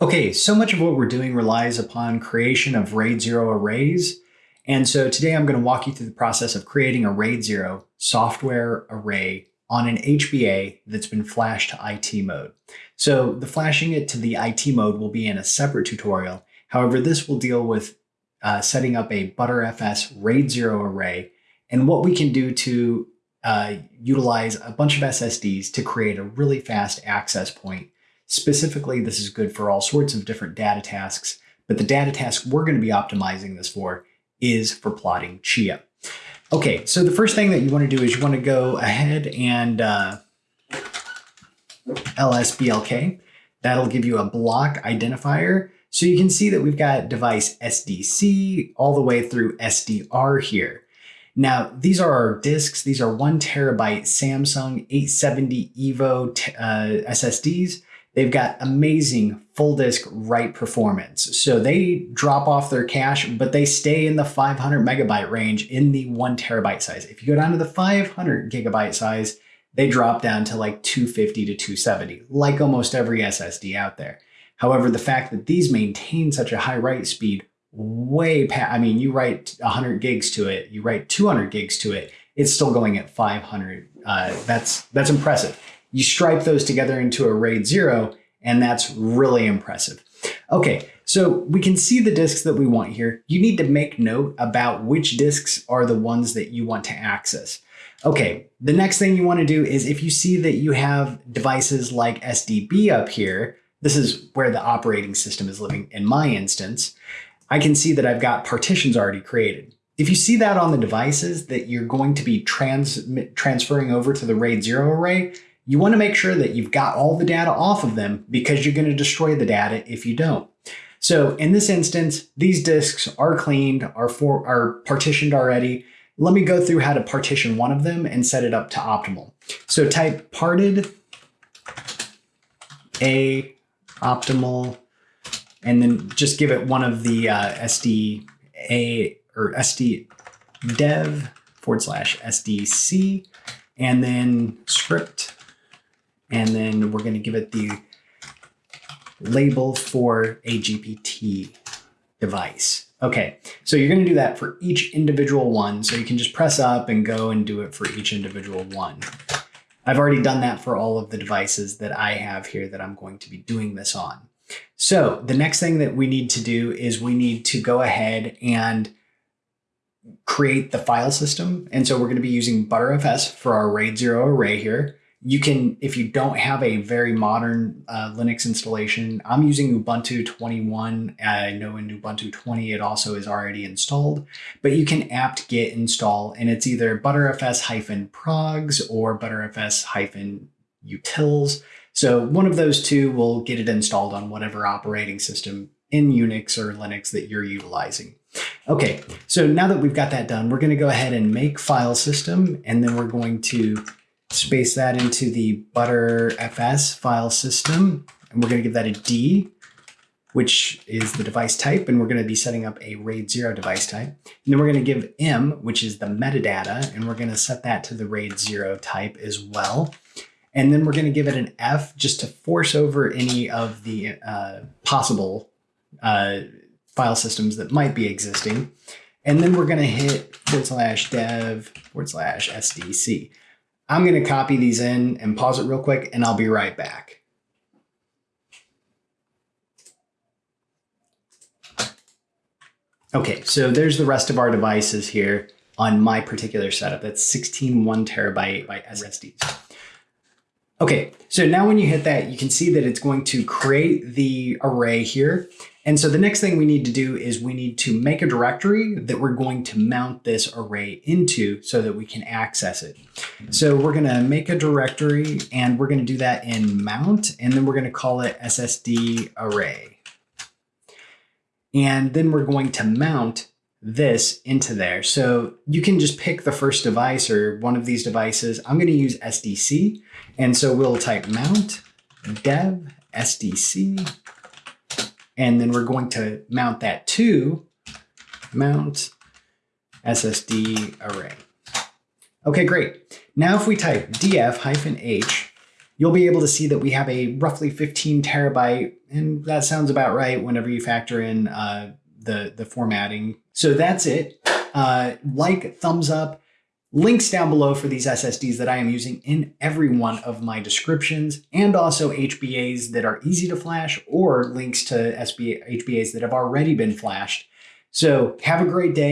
Okay, so much of what we're doing relies upon creation of RAID 0 arrays. And so today I'm going to walk you through the process of creating a RAID 0 software array on an HBA that's been flashed to IT mode. So the flashing it to the IT mode will be in a separate tutorial. However, this will deal with uh, setting up a Btrfs RAID 0 array and what we can do to uh, utilize a bunch of SSDs to create a really fast access point Specifically, this is good for all sorts of different data tasks, but the data task we're going to be optimizing this for is for plotting Chia. Okay, so the first thing that you want to do is you want to go ahead and uh, LSBLK. That'll give you a block identifier. So you can see that we've got device SDC all the way through SDR here. Now, these are our disks. These are one terabyte Samsung 870 EVO uh, SSDs. They've got amazing full disk write performance. So they drop off their cache, but they stay in the 500 megabyte range in the one terabyte size. If you go down to the 500 gigabyte size, they drop down to like 250 to 270, like almost every SSD out there. However, the fact that these maintain such a high write speed way past, I mean, you write 100 gigs to it, you write 200 gigs to it, it's still going at 500. Uh, that's, that's impressive. You stripe those together into a RAID 0, and that's really impressive. Okay, so we can see the disks that we want here. You need to make note about which disks are the ones that you want to access. Okay, the next thing you want to do is if you see that you have devices like SDB up here, this is where the operating system is living in my instance, I can see that I've got partitions already created. If you see that on the devices that you're going to be trans transferring over to the RAID 0 array, you want to make sure that you've got all the data off of them because you're going to destroy the data if you don't. So in this instance, these disks are cleaned, are, for, are partitioned already. Let me go through how to partition one of them and set it up to optimal. So type parted a optimal, and then just give it one of the uh, SD a or SD dev forward slash SDC, and then script and then we're going to give it the label for a GPT device. Okay, so you're going to do that for each individual one. So you can just press up and go and do it for each individual one. I've already done that for all of the devices that I have here that I'm going to be doing this on. So the next thing that we need to do is we need to go ahead and create the file system. And so we're going to be using Btrfs for our RAID 0 array here you can, if you don't have a very modern uh, Linux installation, I'm using Ubuntu 21. I know in Ubuntu 20 it also is already installed, but you can apt-get install and it's either btrfs-progs or btrfs-utils. So one of those two will get it installed on whatever operating system in Unix or Linux that you're utilizing. Okay, so now that we've got that done, we're going to go ahead and make file system, and then we're going to space that into the Btrfs file system, and we're going to give that a D, which is the device type, and we're going to be setting up a RAID 0 device type. And then we're going to give M, which is the metadata, and we're going to set that to the RAID 0 type as well. And then we're going to give it an F just to force over any of the uh, possible uh, file systems that might be existing. And then we're going to hit forward slash dev forward slash SDC. I'm going to copy these in and pause it real quick, and I'll be right back. Okay, so there's the rest of our devices here on my particular setup. That's 16 one terabyte by SSDs. Okay, so now when you hit that, you can see that it's going to create the array here. And so the next thing we need to do is we need to make a directory that we're going to mount this array into so that we can access it. So we're going to make a directory and we're going to do that in mount and then we're going to call it SSD array. And then we're going to mount this into there. So you can just pick the first device or one of these devices. I'm going to use SDC. And so we'll type mount dev SDC and then we're going to mount that to mount SSD array. Okay, great. Now if we type df-h, you'll be able to see that we have a roughly 15 terabyte, and that sounds about right whenever you factor in uh, the, the formatting. So that's it. Uh, like, thumbs up, links down below for these SSDs that I am using in every one of my descriptions, and also HBAs that are easy to flash or links to SBA, HBAs that have already been flashed. So have a great day.